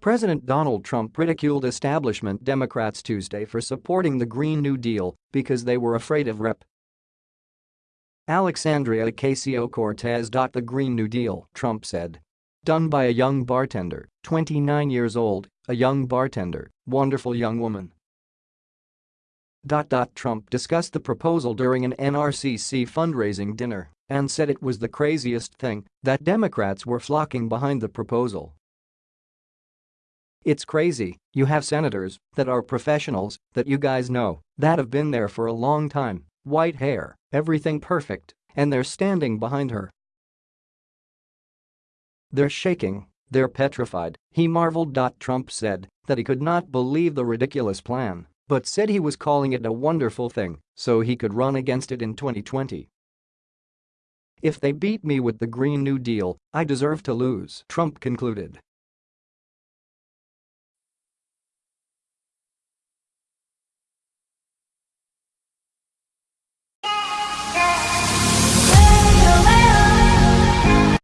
President Donald Trump ridiculed establishment Democrats Tuesday for supporting the Green New Deal because they were afraid of Rep. Alexandria Ocasio-Cortez. The Green New Deal, Trump said. Done by a young bartender, 29 years old, a young bartender, wonderful young woman. Trump discussed the proposal during an NRCC fundraising dinner and said it was the craziest thing that Democrats were flocking behind the proposal. It's crazy, you have senators that are professionals that you guys know that have been there for a long time, white hair, everything perfect, and they're standing behind her. They're shaking, they're petrified, he marveled. Trump said that he could not believe the ridiculous plan, but said he was calling it a wonderful thing so he could run against it in 2020. If they beat me with the Green New Deal, I deserve to lose, Trump concluded.